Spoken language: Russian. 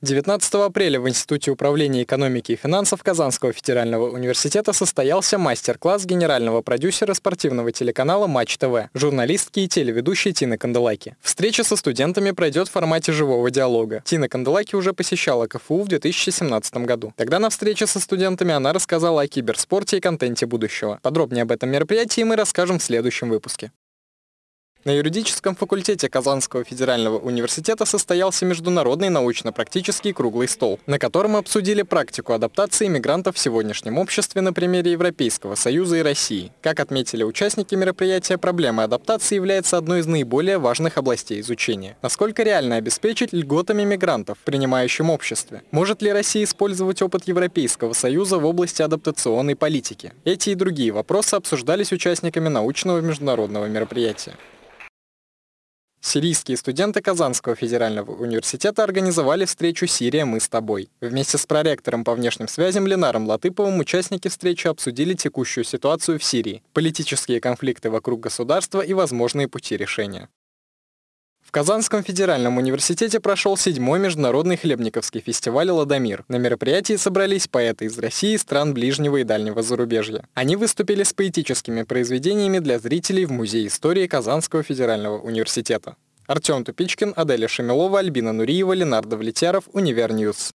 19 апреля в Институте управления экономики и финансов Казанского федерального университета состоялся мастер-класс генерального продюсера спортивного телеканала Матч ТВ, журналистки и телеведущей Тины Канделаки. Встреча со студентами пройдет в формате живого диалога. Тина Канделаки уже посещала КФУ в 2017 году. Тогда на встрече со студентами она рассказала о киберспорте и контенте будущего. Подробнее об этом мероприятии мы расскажем в следующем выпуске. На юридическом факультете Казанского федерального университета состоялся международный научно-практический круглый стол, на котором обсудили практику адаптации мигрантов в сегодняшнем обществе на примере Европейского Союза и России. Как отметили участники мероприятия, проблема адаптации является одной из наиболее важных областей изучения. Насколько реально обеспечить льготами мигрантов в принимающем обществе? Может ли Россия использовать опыт Европейского Союза в области адаптационной политики? Эти и другие вопросы обсуждались участниками научного международного мероприятия. Сирийские студенты Казанского федерального университета организовали встречу «Сирия, мы с тобой». Вместе с проректором по внешним связям Ленаром Латыповым участники встречи обсудили текущую ситуацию в Сирии, политические конфликты вокруг государства и возможные пути решения. В Казанском федеральном университете прошел седьмой международный хлебниковский фестиваль «Ладомир». На мероприятии собрались поэты из России стран ближнего и дальнего зарубежья. Они выступили с поэтическими произведениями для зрителей в Музее истории Казанского федерального университета. Артем Тупичкин, Аделя Шамилова, Альбина Нуриева, Ленар Давлетьяров, Univer News.